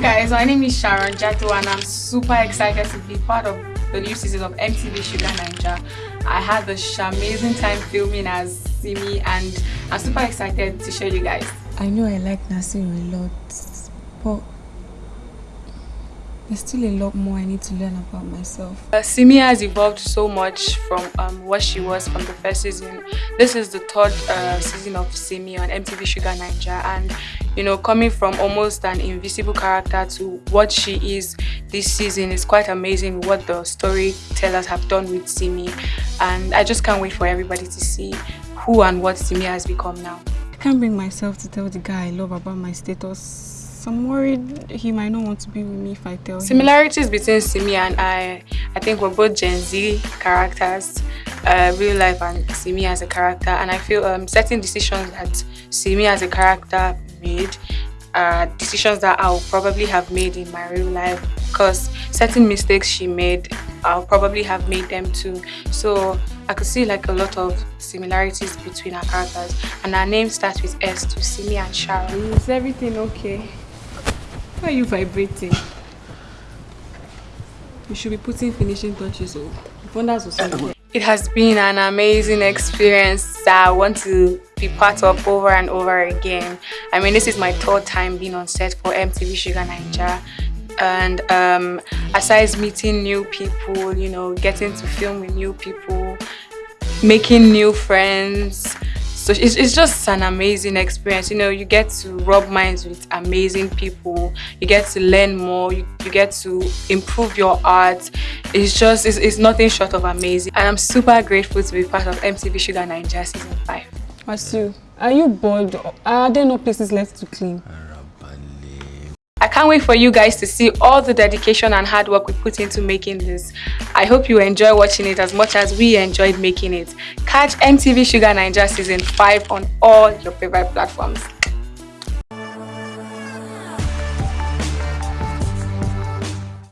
guys, my name is Sharon Jatto and I'm super excited to be part of the new season of MTV Shuga Naija. I had the amazing time filming as Simi and I'm super excited to show you guys. I know I like Nasir a lot, but there's still a lot more I need to learn about myself. Uh, Simi has evolved so much from um, what she was from the first season. This is the third uh, season of Simi on MTV Shuga Naija and you know coming from almost an invisible character to what she is this season is quite amazing what the storytellers have done with Simi and I just can't wait for everybody to see who and what Simi has become now. I can't bring myself to tell the guy I love about my status I'm worried he might not want to be with me if I tell him. Similarities him. between Simi and I, I think we're both Gen Z characters, uh, real life and Simi as a character. And I feel um, certain decisions that Simi as a character made are decisions that I'll probably have made in my real life because certain mistakes she made I'll probably have made them too so I could see like a lot of similarities between our characters and our name starts with S to Simi and Sharon. Is everything okay? Why are you vibrating? You should be putting finishing touches on. Oh. It has been an amazing experience that I want to be part of over and over again. I mean, this is my third time being on set for MTV Shuga Naija. And um, aside meeting new people, you know, getting to film with new people, making new friends, so it's, it's just an amazing experience. You know you get to rub minds with amazing people. You get to learn more. You, you get to improve your art. It's just it's, it's nothing short of amazing. And i'm super grateful to be part of mtv shuga naija season 5 Asu, are you bored? Are there no places left to clean? I can't wait for you guys to see all the dedication and hard work we put into making this. I hope you enjoy watching it as much as we enjoyed making it. Catch MTV Shuga Naija Season 5 on all your favorite platforms.